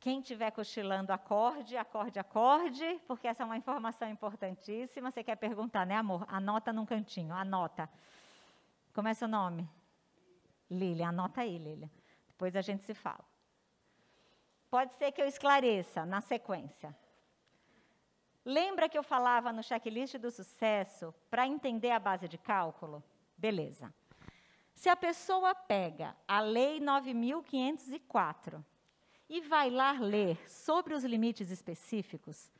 Quem estiver cochilando, acorde, acorde, acorde, porque essa é uma informação importantíssima. Você quer perguntar, né, amor? Anota num cantinho, anota. Como é seu nome? Lília, anota aí, Lília. Depois a gente se fala. Pode ser que eu esclareça na sequência. Lembra que eu falava no checklist do sucesso para entender a base de cálculo? Beleza. Se a pessoa pega a Lei 9504 e vai lá ler sobre os limites específicos,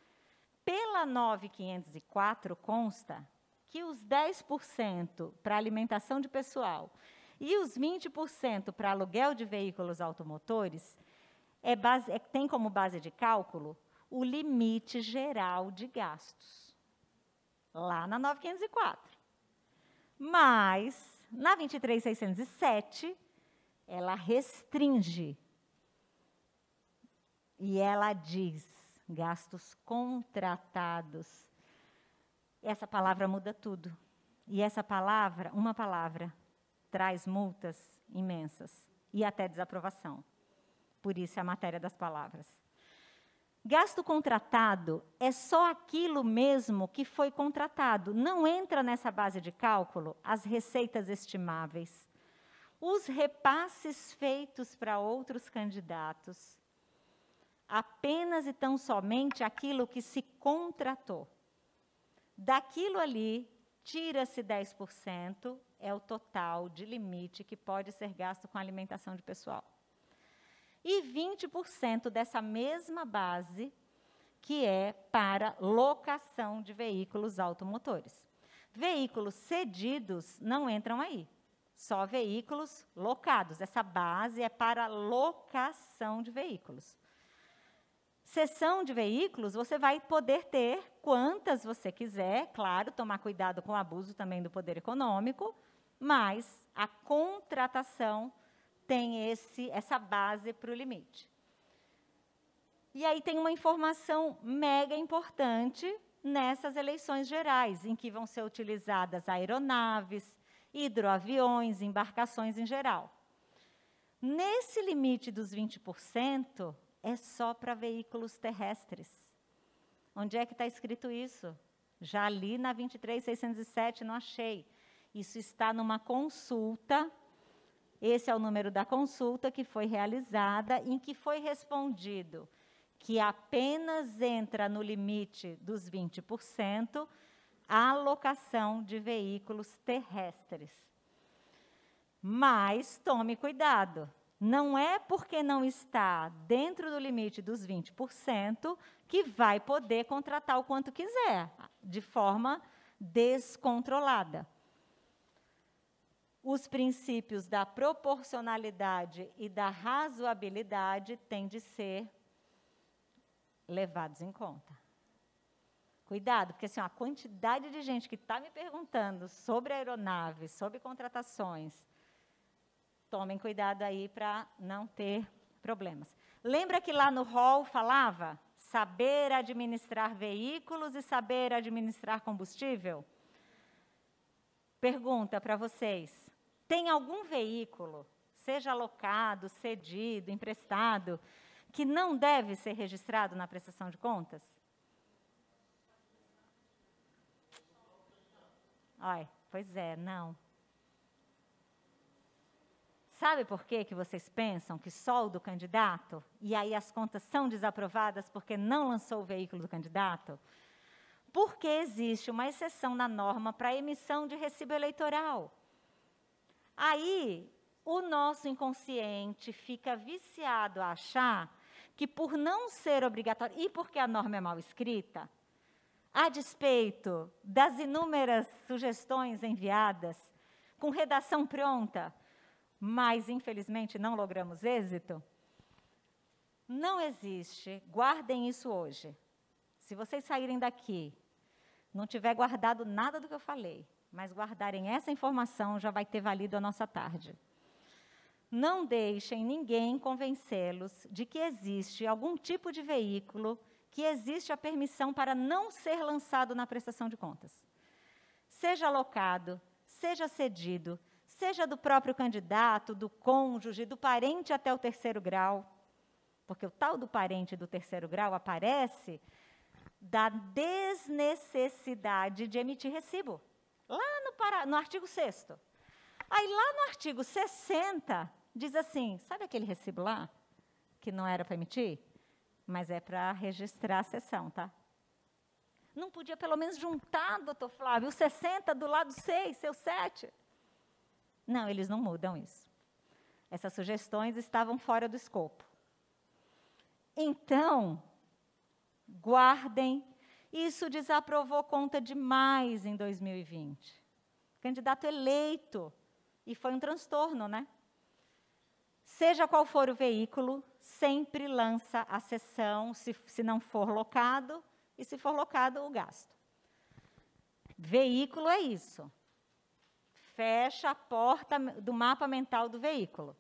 pela 9504 consta que os 10% para alimentação de pessoal e os 20% para aluguel de veículos automotores é base, é, tem como base de cálculo o limite geral de gastos. Lá na 9504. Mas na 23607, ela restringe. E ela diz gastos contratados. Essa palavra muda tudo. E essa palavra, uma palavra, traz multas imensas e até desaprovação. Por isso é a matéria das palavras. Gasto contratado é só aquilo mesmo que foi contratado. Não entra nessa base de cálculo as receitas estimáveis, os repasses feitos para outros candidatos. Apenas e tão somente aquilo que se contratou. Daquilo ali, tira-se 10%, é o total de limite que pode ser gasto com alimentação de pessoal e 20% dessa mesma base, que é para locação de veículos automotores. Veículos cedidos não entram aí, só veículos locados. Essa base é para locação de veículos. Sessão de veículos, você vai poder ter quantas você quiser, claro, tomar cuidado com o abuso também do poder econômico, mas a contratação tem esse, essa base para o limite. E aí tem uma informação mega importante nessas eleições gerais, em que vão ser utilizadas aeronaves, hidroaviões, embarcações em geral. Nesse limite dos 20%, é só para veículos terrestres. Onde é que está escrito isso? Já li na 23607, não achei. Isso está numa consulta esse é o número da consulta que foi realizada, em que foi respondido que apenas entra no limite dos 20% a alocação de veículos terrestres. Mas tome cuidado, não é porque não está dentro do limite dos 20% que vai poder contratar o quanto quiser, de forma descontrolada os princípios da proporcionalidade e da razoabilidade têm de ser levados em conta. Cuidado, porque assim, a quantidade de gente que está me perguntando sobre aeronaves, sobre contratações, tomem cuidado aí para não ter problemas. Lembra que lá no hall falava saber administrar veículos e saber administrar combustível? Pergunta para vocês. Tem algum veículo, seja alocado, cedido, emprestado, que não deve ser registrado na prestação de contas? Ai, pois é, não. Sabe por que, que vocês pensam que só o do candidato? E aí as contas são desaprovadas porque não lançou o veículo do candidato? Porque existe uma exceção na norma para emissão de recibo eleitoral. Aí, o nosso inconsciente fica viciado a achar que, por não ser obrigatório, e porque a norma é mal escrita, a despeito das inúmeras sugestões enviadas, com redação pronta, mas infelizmente não logramos êxito, não existe, guardem isso hoje. Se vocês saírem daqui, não tiver guardado nada do que eu falei, mas guardarem essa informação já vai ter valido a nossa tarde. Não deixem ninguém convencê-los de que existe algum tipo de veículo que existe a permissão para não ser lançado na prestação de contas. Seja alocado, seja cedido, seja do próprio candidato, do cônjuge, do parente até o terceiro grau. porque o tal do parente do terceiro grau aparece da desnecessidade de emitir recibo. Lá no, para, no artigo 6 Aí lá no artigo 60 diz assim, sabe aquele recibo lá que não era para emitir? Mas é para registrar a sessão, tá? Não podia pelo menos juntar, doutor Flávio, o 60 do lado 6, seu 7. Não, eles não mudam isso. Essas sugestões estavam fora do escopo. Então, guardem, isso desaprovou conta demais em 2020. Candidato eleito, e foi um transtorno, né? Seja qual for o veículo, sempre lança a sessão, se, se não for locado, e se for locado, o gasto. Veículo é isso fecha a porta do mapa mental do veículo.